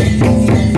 Música